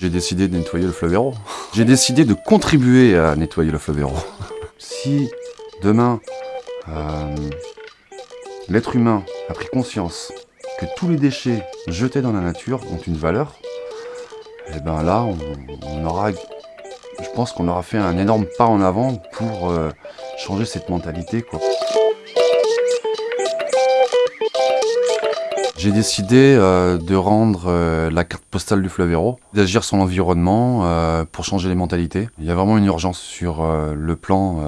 J'ai décidé de nettoyer le fleuve Hérault. J'ai décidé de contribuer à nettoyer le fleuve Hérault. Si demain, euh, l'être humain a pris conscience que tous les déchets jetés dans la nature ont une valeur, et ben là, on, aura, je pense qu'on aura fait un énorme pas en avant pour euh, changer cette mentalité. Quoi. J'ai décidé euh, de rendre euh, la carte postale du fleuve Hérault, d'agir sur l'environnement euh, pour changer les mentalités. Il y a vraiment une urgence sur le plan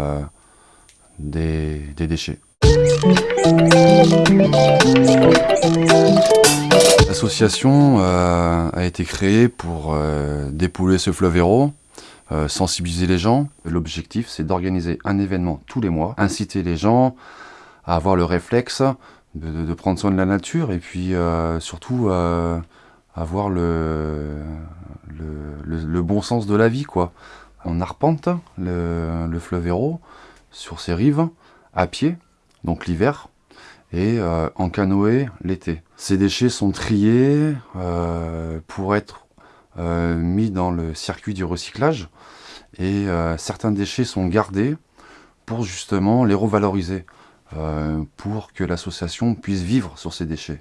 des, déchets. L'association a été créée pour dépouler ce fleuve Hérault, sensibiliser les gens. L'objectif, c'est d'organiser un événement tous les mois, inciter les gens à avoir le réflexe de, prendre soin de la nature et puis euh, surtout euh, avoir le, bon sens de la vie. quoi. On arpente le, fleuve Hérault sur ses rives à pied, donc l'hiver, et euh, en canoë l'été. Ces déchets sont triés pour être mis dans le circuit du recyclage et certains déchets sont gardés pour justement les revaloriser. Euh, pour que l'association puisse vivre sur ces déchets.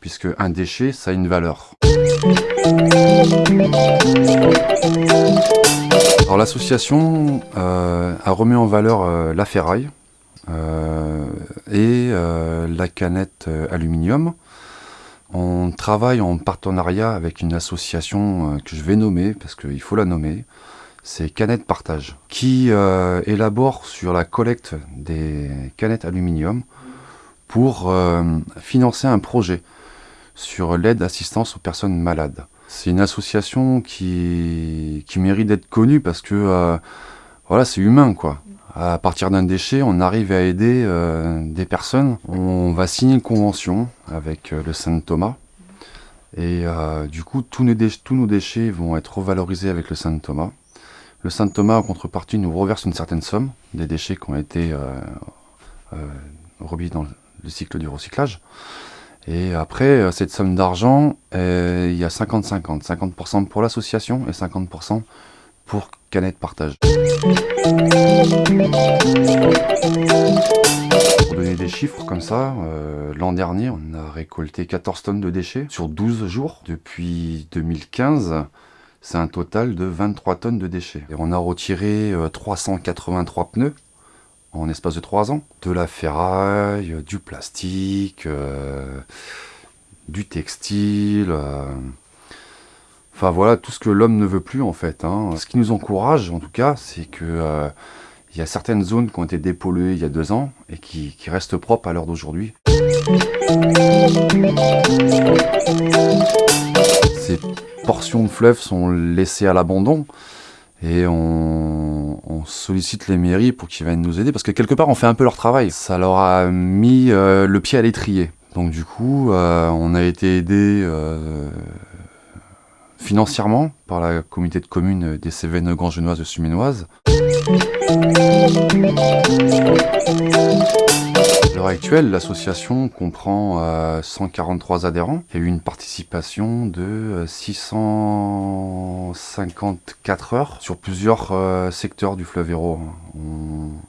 Puisque un déchet, ça a une valeur. Alors l'association euh, a remis en valeur euh, la ferraille et la canette aluminium. On travaille en partenariat avec une association que je vais nommer, parce qu'il faut la nommer, c'est Canettes Partage, qui euh, élabore sur la collecte des canettes aluminium pour euh, financer un projet sur l'aide assistance aux personnes malades. C'est une association qui, qui mérite d'être connue parce que euh, voilà, c'est humain quoi. À partir d'un déchet, on arrive à aider des personnes. On va signer une convention avec le Saint Thomas. Et du coup, tous nos, tous nos déchets vont être revalorisés avec le Saint Thomas. Le Saint Thomas, en contrepartie, nous reverse une certaine somme des déchets qui ont été euh, euh dans le cycle du recyclage. Et après, euh, cette somme d'argent, euh, il y a 50-50. 50%, pour l'association et 50% pour Canette Partage. Pour donner des chiffres comme ça, l'an dernier, on a récolté 14 tonnes de déchets sur 12 jours. Depuis 2015, c'est un total de 23 tonnes de déchets. Et on a retiré 383 euh, pneus en espace de 3 ans. De la ferraille, du plastique, euh, du textile... Euh, enfin voilà, tout ce que l'homme ne veut plus en fait. Hein. Ce qui nous encourage en tout cas, c'est que il y a certaines zones qui ont été dépolluées il y a deux ans et qui, restent propres à l'heure d'aujourd'hui. Portions de fleuves sont laissées à l'abandon et on, sollicite les mairies pour qu'ils viennent nous aider parce que quelque part on fait un peu leur travail. Ça leur a mis euh, le pied à l'étrier. Donc du coup, euh, on a été aidé euh, financièrement par la communauté de communes des Cévennes Grand Genoises de Suminoise. À l'heure actuelle, l'association comprend 143 euh, adhérents. Eu une participation de 654 euh, heures sur plusieurs euh, secteurs du fleuve Hérault.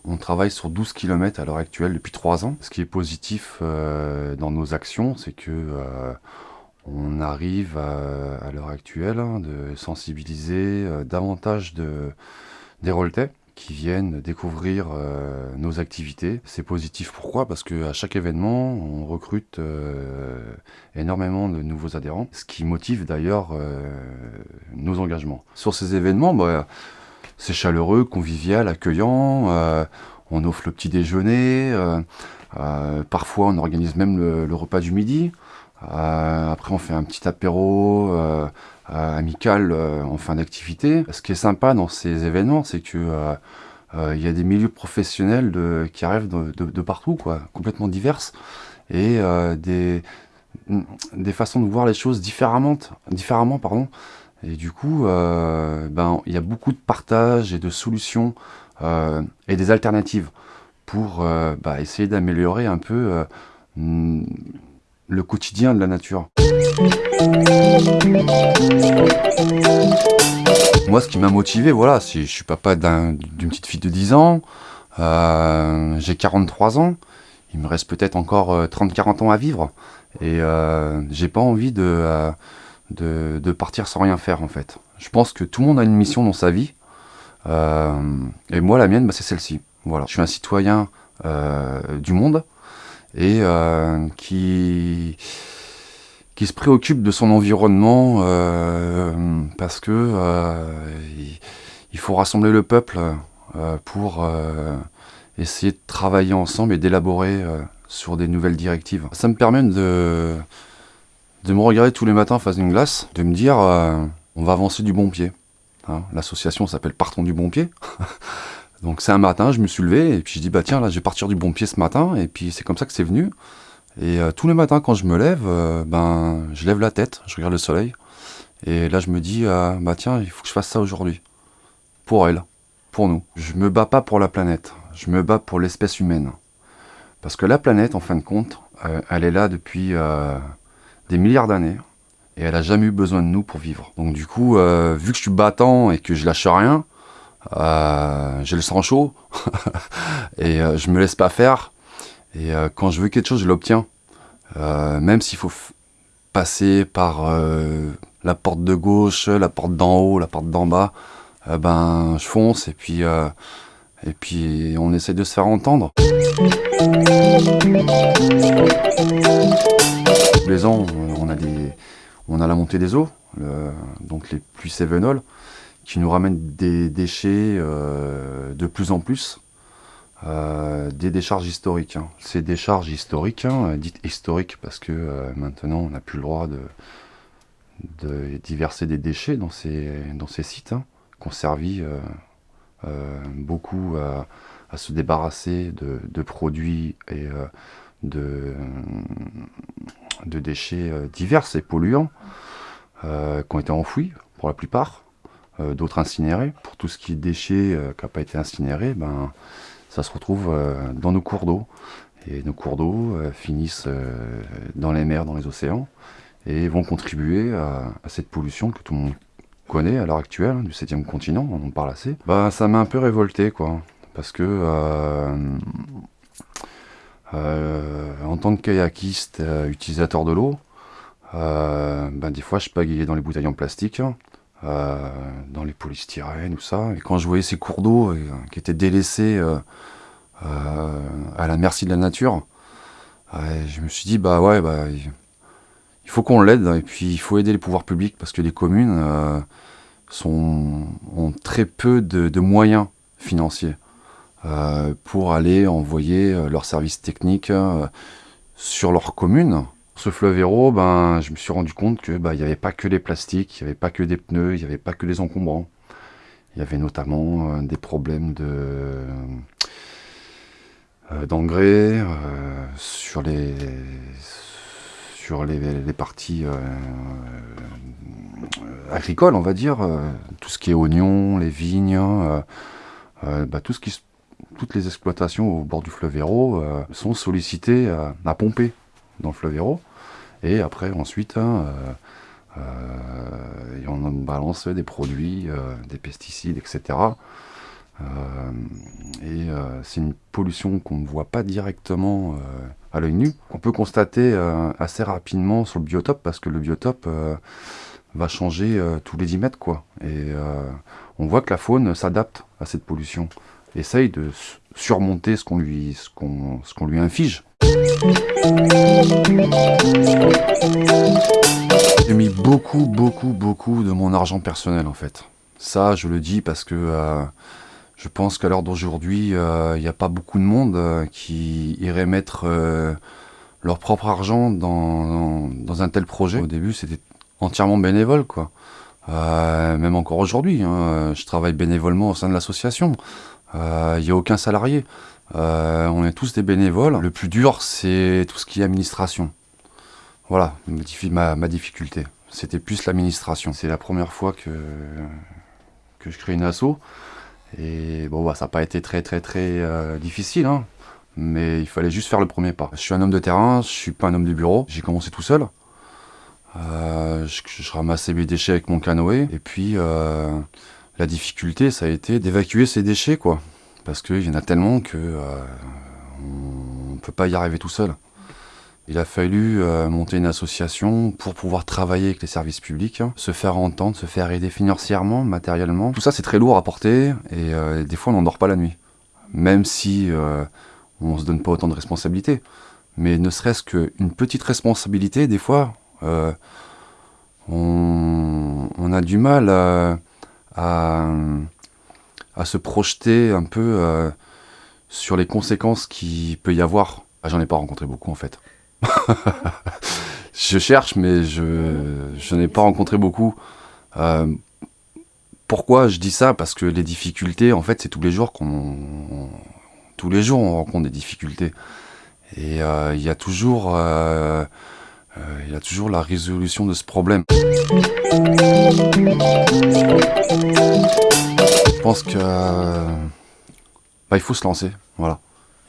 On, travaille sur 12 km à l'heure actuelle depuis 3 ans. Ce qui est positif dans nos actions, c'est que on arrive à, l'heure actuelle hein, de sensibiliser davantage de, des Roltais qui viennent découvrir euh, nos activités. C'est positif pourquoi? Parce qu'à chaque événement, on recrute euh, énormément de nouveaux adhérents, ce qui motive d'ailleurs euh, nos engagements. Sur ces événements, bah, c'est chaleureux, convivial, accueillant, on offre le petit déjeuner, parfois on organise même le repas du midi. Après on fait un petit apéro euh, amical euh, en fin d'activité. Ce qui est sympa dans ces événements, c'est que euh, il y a des milieux professionnels qui arrivent de, partout, quoi, complètement diverses, et des, des façons de voir les choses différemment, différemment pardon. Et du coup, ben, il y a beaucoup de partage et de solutions et des alternatives pour bah, essayer d'améliorer un peu le quotidien de la nature. Moi, ce qui m'a motivé, voilà, c'est je suis papa d'une petite fille de 10 ans, euh, j'ai 43 ans, il me reste peut-être encore 30-40 ans à vivre, et j'ai pas envie de, de, de, partir sans rien faire, en fait. Je pense que tout le monde a une mission dans sa vie, et moi, la mienne, bah, c'est celle-ci. Voilà, je suis un citoyen du monde, et euh, qui, qui se préoccupe de son environnement euh, parce que euh, il, faut rassembler le peuple pour essayer de travailler ensemble et d'élaborer sur des nouvelles directives. Ça me permet de, de me regarder tous les matins face à une glace, de me dire on va avancer du bon pied. Hein, l'association s'appelle Partons du bon pied. Donc c'est un matin, je me suis levé et puis je dis bah tiens là je vais partir du bon pied ce matin. Et puis c'est comme ça que c'est venu. Et euh, tous les matins quand je me lève, euh, ben je lève la tête, je regarde le soleil. Et là je me dis euh, bah tiens il faut que je fasse ça aujourd'hui. Pour elle, pour nous. Je me bats pas pour la planète, je me bats pour l'espèce humaine. Parce que la planète en fin de compte, elle est là depuis des milliards d'années. Et elle a jamais eu besoin de nous pour vivre. Donc du coup vu que je suis battant et que je lâche rien j'ai le sang chaud et euh, je me laisse pas faire. Et euh, quand je veux quelque chose, je l'obtiens. même s'il faut passer par la porte de gauche, la porte d'en haut, la porte d'en bas, ben je fonce et puis et puis on essaie de se faire entendre. Tous les ans, on a des on a la montée des eaux, donc les pluies sévenoles qui nous ramène des déchets euh, de plus en plus, euh, des décharges historiques. Hein. Ces décharges historiques, hein, dites historiques parce que euh, maintenant on n'a plus le droit de, de diverser des déchets dans ces, dans ces sites, hein, qui ont servi beaucoup à, se débarrasser de, produits et de, de déchets divers et polluants qui ont été enfouis pour la plupart. Euh, d'autres incinérés. Pour tout ce qui est déchets euh, qui n'a pas été incinéré, ben, ça se retrouve euh, dans nos cours d'eau. Et nos cours d'eau finissent dans les mers, dans les océans, et vont contribuer à, cette pollution que tout le monde connaît à l'heure actuelle, hein, du 7 continent, on en parle assez. Bah, ça m'a un peu révolté, quoi. Parce que, en tant que kayakiste, utilisateur de l'eau, ben, des fois je pagayais dans les bouteilles en plastique, euh, dans les polystyrènes, ou ça. Et quand je voyais ces cours d'eau euh, qui étaient délaissés euh, à la merci de la nature, je me suis dit, bah ouais, bah, il faut qu'on l'aide, et puis il faut aider les pouvoirs publics, parce que les communes ont très peu de, moyens financiers pour aller envoyer leurs services techniques sur leur commune ce fleuve héros, ben, je me suis rendu compte que ben, n'y avait pas que les plastiques, il n'y avait pas que des pneus, il n'y avait pas que les encombrants. Il y avait notamment euh, des problèmes euh, d'engrais euh, sur les sur parties agricoles, on va dire, tout ce qui est oignons, les vignes, ben, toutes les exploitations au bord du fleuve Hérault sont sollicitées à pomper dans le fleuve Hérault. Et après, ensuite, hein, euh, euh, on balance des produits, euh, des pesticides, etc. et c'est une pollution qu'on ne voit pas directement à l'œil nu, qu'on peut constater assez rapidement sur le biotope, parce que le biotope va changer tous les 10 mètres. Quoi. Et on voit que la faune s'adapte à cette pollution, essaye de surmonter ce qu'on lui, ce lui inflige. J'ai mis beaucoup, beaucoup, beaucoup de mon argent personnel en fait. Ça, je le dis parce que euh, je pense qu'à l'heure d'aujourd'hui, euh, il n'y a pas beaucoup de monde euh, qui irait mettre leur propre argent dans, un tel projet. Au début, c'était entièrement bénévole, quoi. même encore aujourd'hui, hein, je travaille bénévolement au sein de l'association. Il n'y a aucun salarié. Euh, on est tous des bénévoles. Le plus dur, c'est tout ce qui est administration. Voilà, ma, difficulté. C'était plus l'administration. C'est la première fois que, je crée une asso. Et bon, bah, ça n'a pas été très très très euh, difficile, hein. mais il fallait juste faire le premier pas. Je suis un homme de terrain, je suis pas un homme de bureau. J'ai commencé tout seul. Euh, je, ramassais mes déchets avec mon canoë. Et puis, la difficulté, ça a été d'évacuer ces déchets, quoi. Parce qu'il y en a tellement que on ne peut pas y arriver tout seul. Il a fallu euh, monter une association pour pouvoir travailler avec les services publics, se faire entendre, se faire aider financièrement, matériellement. Tout ça, c'est très lourd à porter et euh, des fois, on n'en dort pas la nuit. Même si euh, on ne se donne pas autant de responsabilités. Mais ne serait-ce qu'une petite responsabilité, des fois, on, on, a du mal à, à, se projeter un peu sur les conséquences qu'il peut y avoir. Ah, J'en ai pas rencontré beaucoup en fait. je cherche, mais je, je n'ai pas rencontré beaucoup. Euh, pourquoi je dis ça? Parce que les difficultés, en fait, c'est tous les jours qu'on... Tous les jours, on rencontre des difficultés. Et euh, il y a toujours... Euh, il y a toujours la résolution de ce problème. Je pense que... Bah, il faut se lancer, voilà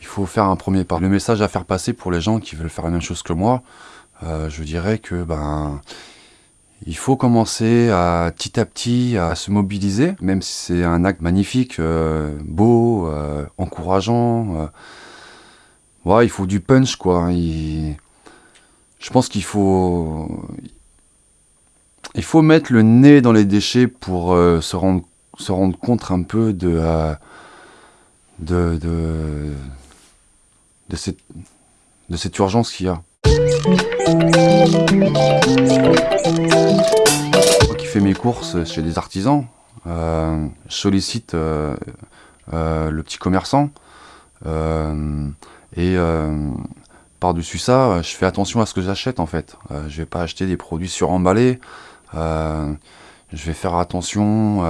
il faut faire un premier pas. Le message à faire passer pour les gens qui veulent faire la même chose que moi, euh, je dirais que ben il faut commencer à petit à petit à se mobiliser, même si c'est un acte magnifique, euh, beau, euh, encourageant. il faut du punch quoi. Je pense qu'il faut il faut mettre le nez dans les déchets pour se rendre se rendre compte un peu de de, de de cette, de cette urgence qu'il y a. Moi qui fais mes courses chez des artisans, euh, je sollicite euh, euh, le petit commerçant et par-dessus ça, je fais attention à ce que j'achète en fait. je vais pas acheter des produits suremballés. je vais faire attention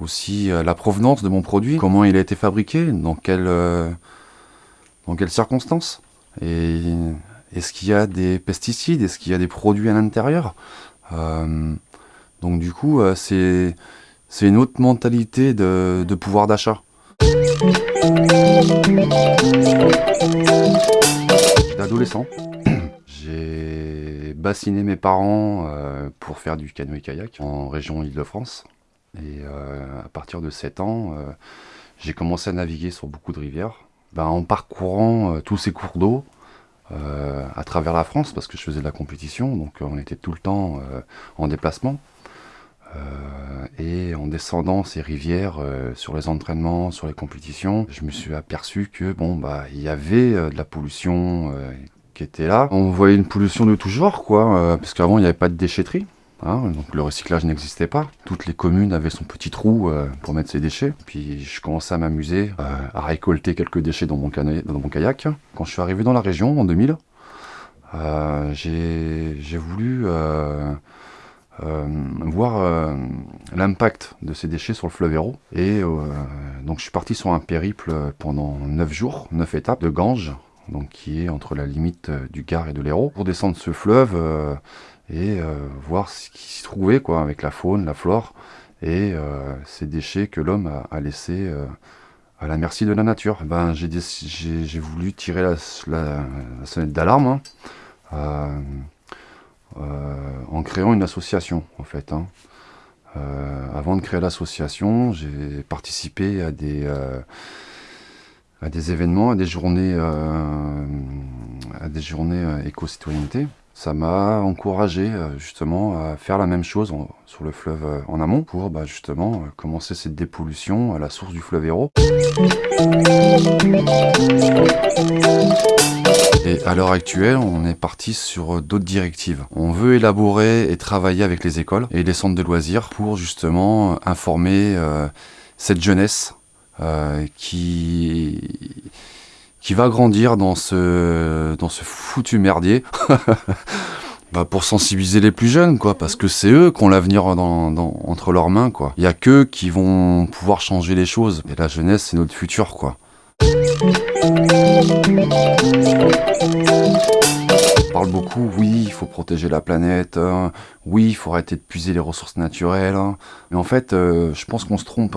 aussi à la provenance de mon produit, comment il a été fabriqué, dans dans quelles circonstances Et est-ce qu'il y a des pesticides Est-ce qu'il y a des produits à l'intérieur euh, Donc du coup, euh, c'est une autre mentalité de, pouvoir d'achat. Adolescent. J'ai bassiné mes parents euh, pour faire du canoë-kayak en région Île-de-France. Et à partir de 7 ans, j'ai commencé à naviguer sur beaucoup de rivières. Ben, en parcourant euh, tous ces cours d'eau euh, à travers la France, parce que je faisais de la compétition, donc euh, on était tout le temps en déplacement. Et en descendant ces rivières sur les entraînements, sur les compétitions, je me suis aperçu que bon bah il y avait de la pollution qui était là. On voyait une pollution de tout genre quoi, parce qu'avant il n'y avait pas de déchetterie. Hein, donc le recyclage n'existait pas. Toutes les communes avaient son petit trou euh, pour mettre ses déchets. Puis je commençais à m'amuser euh, à récolter quelques déchets dans mon, dans mon, kayak. Quand je suis arrivé dans la région en 2000, euh, j'ai voulu voir l'impact de ces déchets sur le fleuve Hérault. Et donc je suis parti sur un périple pendant 9 jours, 9 étapes de Ganges, donc qui est entre la limite du Gard et de l'Hérault. Pour descendre ce fleuve, et euh, voir ce qui s'y trouvait quoi, avec la faune, la flore et euh, ces déchets que l'homme a, laissés euh, à la merci de la nature. Ben, j'ai voulu tirer la, sonnette d'alarme hein, en créant une association en fait. Hein. avant de créer l'association, j'ai participé à des, à des événements, à des journées, à des journées éco-citoyenneté ça m'a encouragé euh, justement à faire la même chose sur le fleuve euh, en amont pour bah, justement euh, commencer cette dépollution à la source du fleuve Hérault. Et à l'heure actuelle, on est parti sur d'autres directives. On veut élaborer et travailler avec les écoles et les centres de loisirs pour justement informer cette jeunesse qui qui va grandir dans ce, dans ce foutu merdier. bah pour sensibiliser les plus jeunes, quoi, parce que c'est eux qui ont l'avenir entre leurs mains, quoi. Il y a qu'eux qui vont pouvoir changer les choses. Et la jeunesse, c'est notre futur, quoi. On parle beaucoup, oui, il faut protéger la planète, hein. oui, il faut arrêter de puiser les ressources naturelles, hein. mais en fait, euh, je pense qu'on se trompe.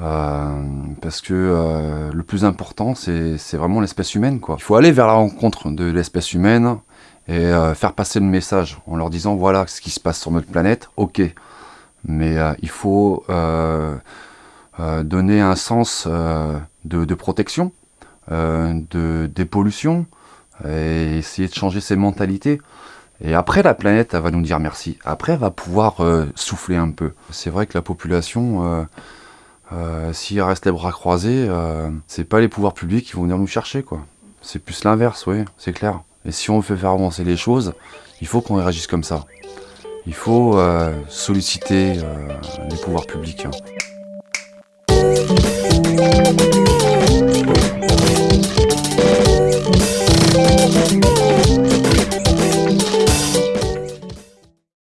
Euh, parce que euh, le plus important, c'est vraiment l'espèce humaine. Il faut aller vers la rencontre de l'espèce humaine et faire passer le message en leur disant voilà ce qui se passe sur notre planète, ok. Mais il faut donner un sens de, protection, de dépollution, et essayer de changer ses mentalités. Et après, la planète, elle va nous dire merci. Après, elle va pouvoir souffler un peu. C'est vrai que la population, euh, s'il reste les bras croisés, c'est pas les pouvoirs publics qui vont venir nous chercher, quoi. C'est plus l'inverse, oui, c'est clair. Et si on veut faire avancer les choses, il faut qu'on réagisse comme ça. Il faut euh, solliciter euh, les pouvoirs publics. Hein. Thank you.